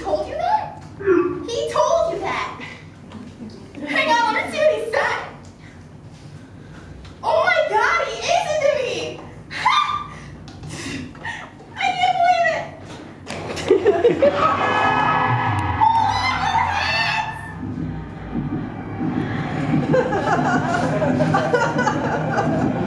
told you that? He told you that! Hang on, let me see what he said! Oh my god, he is into me! I can't believe it! oh,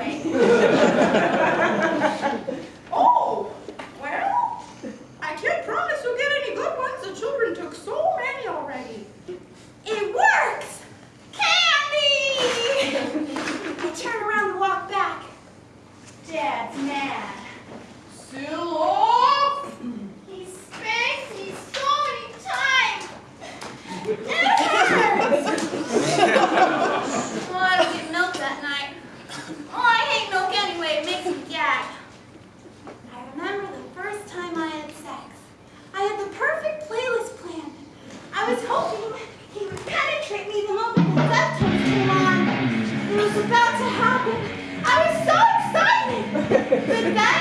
anyway. was hoping he would penetrate me the moment the left came on. It was about to happen. I was so excited. But then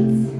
States.